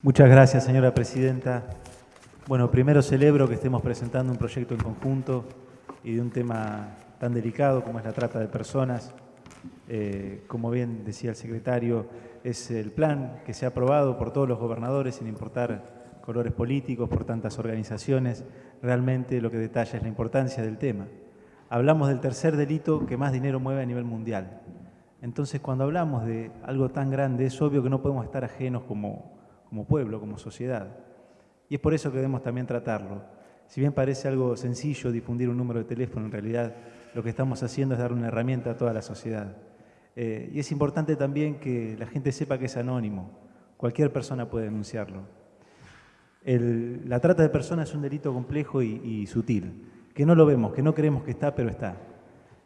Muchas gracias, señora presidenta. Bueno, primero celebro que estemos presentando un proyecto en conjunto y de un tema tan delicado como es la trata de personas. Eh, como bien decía el secretario, es el plan que se ha aprobado por todos los gobernadores, sin importar colores políticos, por tantas organizaciones. Realmente lo que detalla es la importancia del tema. Hablamos del tercer delito que más dinero mueve a nivel mundial. Entonces, cuando hablamos de algo tan grande, es obvio que no podemos estar ajenos como como pueblo, como sociedad. Y es por eso que debemos también tratarlo. Si bien parece algo sencillo difundir un número de teléfono, en realidad lo que estamos haciendo es dar una herramienta a toda la sociedad. Eh, y es importante también que la gente sepa que es anónimo. Cualquier persona puede denunciarlo. la trata de personas es un delito complejo y, sutil, que no lo vemos, que no creemos que está, pero está.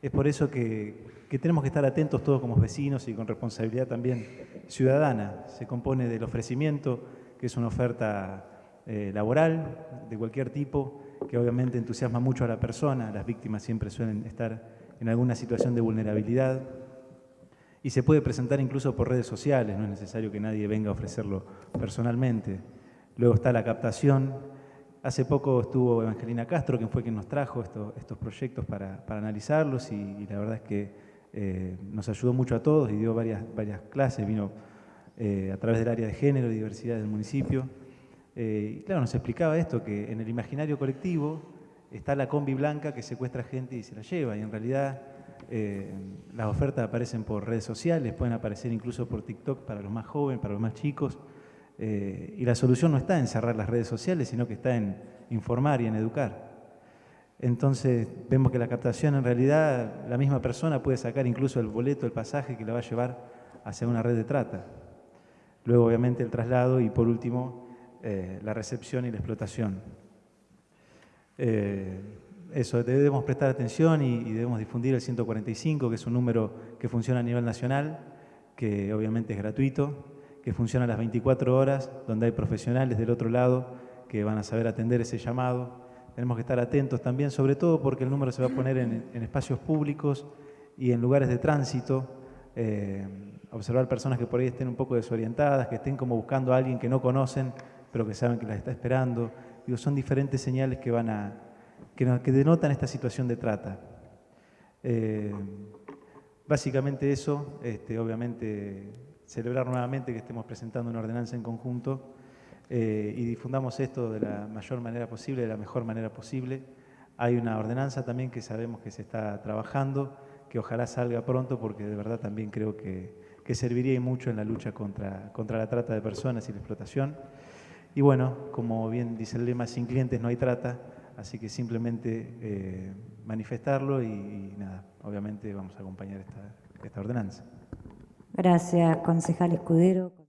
Es por eso que, que tenemos que estar atentos todos como vecinos y con responsabilidad también ciudadana. Se compone del ofrecimiento, que es una oferta eh, laboral de cualquier tipo, que obviamente entusiasma mucho a la persona, las víctimas siempre suelen estar en alguna situación de vulnerabilidad, y se puede presentar incluso por redes sociales, no es necesario que nadie venga a ofrecerlo personalmente. Luego está la captación. Hace poco estuvo Evangelina Castro, quien fue quien nos trajo estos proyectos para, analizarlos, y la verdad es que eh, nos ayudó mucho a todos y dio varias, clases, vino eh, a través del área de género y diversidad del municipio. Eh, y claro, nos explicaba esto, que en el imaginario colectivo está la combi blanca que secuestra gente y se la lleva, y en realidad las ofertas aparecen por redes sociales, pueden aparecer incluso por TikTok para los más jóvenes, para los más chicos, y la solución no está en cerrar las redes sociales, sino que está en informar y en educar. Entonces vemos que la captación en realidad la misma persona puede sacar incluso el boleto, el pasaje que la va a llevar hacia una red de trata. Luego obviamente el traslado y por último eh, la recepción y la explotación. Eh, eso, debemos prestar atención y, y, debemos difundir el 145, que es un número que funciona a nivel nacional, que obviamente es gratuito, que funciona a las 24 horas, donde hay profesionales del otro lado que van a saber atender ese llamado, tenemos que estar atentos también, sobre todo porque el número se va a poner en, espacios públicos y en lugares de tránsito, eh, observar personas que por ahí estén un poco desorientadas, que estén como buscando a alguien que no conocen, pero que saben que las está esperando. Digo, son diferentes señales que, van a, que, denotan esta situación de trata. Eh, básicamente eso, este, obviamente celebrar nuevamente que estemos presentando una ordenanza en conjunto eh, y difundamos esto de la mayor manera posible, de la mejor manera posible. Hay una ordenanza también que sabemos que se está trabajando, que ojalá salga pronto porque de verdad también creo que, que serviría mucho en la lucha contra, contra la trata de personas y la explotación. Y bueno, como bien dice el lema, sin clientes no hay trata, así que simplemente eh, manifestarlo y, nada, obviamente vamos a acompañar esta, esta ordenanza. Gracias, concejal Escudero.